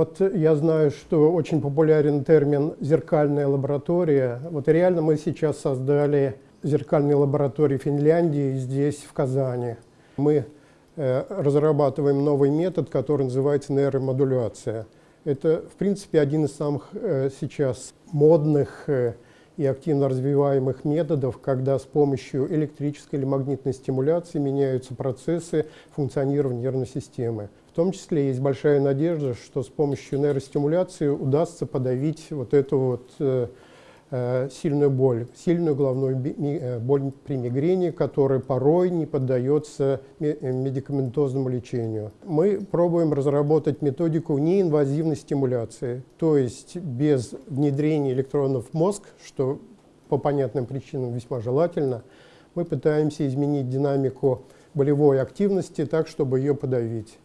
Вот я знаю, что очень популярен термин «зеркальная лаборатория». Вот реально мы сейчас создали зеркальные лаборатории Финляндии здесь, в Казани. Мы э, разрабатываем новый метод, который называется нейромодуляция. Это, в принципе, один из самых э, сейчас модных э, и активно развиваемых методов, когда с помощью электрической или магнитной стимуляции меняются процессы функционирования нервной системы. В том числе есть большая надежда, что с помощью нейростимуляции удастся подавить вот эту вот э, э, сильную боль, сильную головную э, боль при мигрени, которая порой не поддается медикаментозному лечению. Мы пробуем разработать методику неинвазивной стимуляции, то есть без внедрения электронов в мозг, что по понятным причинам весьма желательно, мы пытаемся изменить динамику болевой активности так, чтобы ее подавить.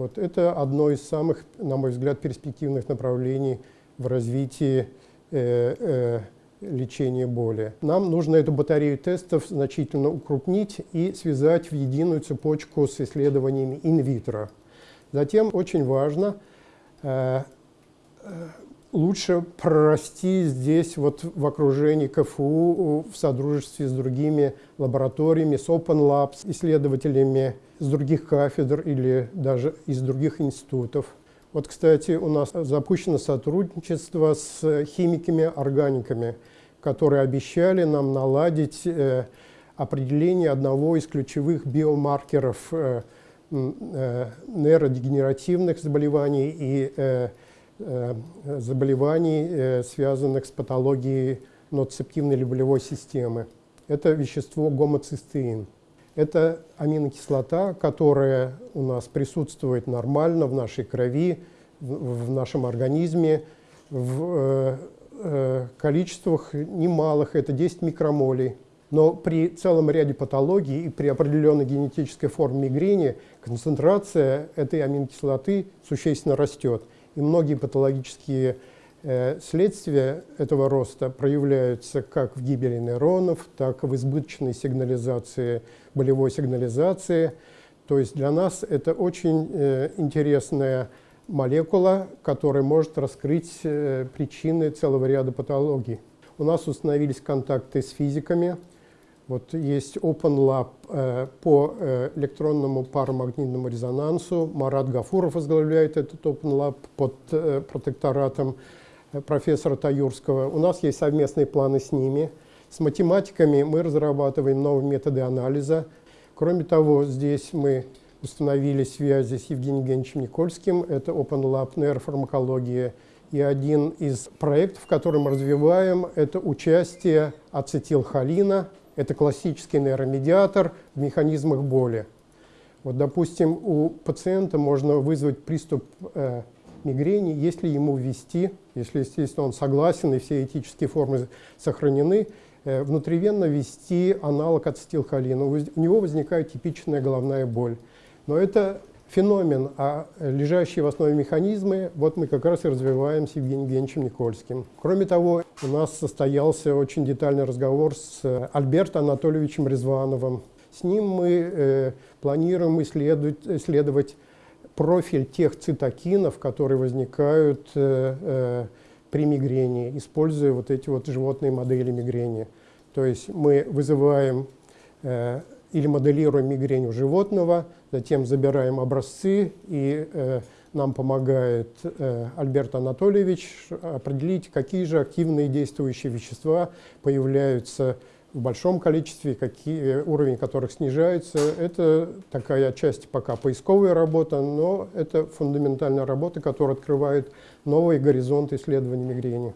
Вот это одно из самых, на мой взгляд, перспективных направлений в развитии э, э, лечения боли. Нам нужно эту батарею тестов значительно укрупнить и связать в единую цепочку с исследованиями инвитро. Затем очень важно э, э лучше прорасти здесь вот в окружении КФУ в содружестве с другими лабораториями, с Open Labs, исследователями с других кафедр или даже из других институтов. Вот, кстати, у нас запущено сотрудничество с химиками-органиками, которые обещали нам наладить э, определение одного из ключевых биомаркеров э, э, нейродегенеративных заболеваний и э, заболеваний, э, связанных с патологией ноцептивной или болевой системы. Это вещество гомоцистеин. Это аминокислота, которая у нас присутствует нормально в нашей крови, в нашем организме, в э, количествах немалых, это 10 микромолей. Но при целом ряде патологий и при определенной генетической форме мигрени концентрация этой аминокислоты существенно растет. И многие патологические э, следствия этого роста проявляются как в гибели нейронов, так и в избыточной сигнализации, болевой сигнализации. То есть для нас это очень э, интересная молекула, которая может раскрыть э, причины целого ряда патологий. У нас установились контакты с физиками, вот есть Open Lab э, по э, электронному парамагнитному резонансу. Марат Гафуров возглавляет этот Open Lab под э, протекторатом профессора Таюрского. У нас есть совместные планы с ними. С математиками мы разрабатываем новые методы анализа. Кроме того, здесь мы установили связи с Евгением Евгеньевичем Никольским. Это Open Lab нейрофармакология. И один из проектов, который мы развиваем, это участие ацетилхолина это классический нейромедиатор в механизмах боли. Вот, допустим, у пациента можно вызвать приступ э, мигрени, если ему ввести, если, естественно, он согласен и все этические формы сохранены, э, внутривенно ввести аналог ацетилхолина. У него возникает типичная головная боль. Но это феномен, а лежащие в основе механизмы, вот мы как раз и развиваем с Евгением Евгеньевичем Никольским. Кроме того, у нас состоялся очень детальный разговор с Альбертом Анатольевичем Резвановым. С ним мы э, планируем исследовать, исследовать профиль тех цитокинов, которые возникают э, э, при мигрени, используя вот эти вот животные модели мигрени. То есть мы вызываем э, или моделируем мигрень у животного, затем забираем образцы, и э, нам помогает э, Альберт Анатольевич определить, какие же активные действующие вещества появляются в большом количестве, какие, уровень которых снижается. Это такая отчасти пока поисковая работа, но это фундаментальная работа, которая открывает новые горизонты исследований мигрени.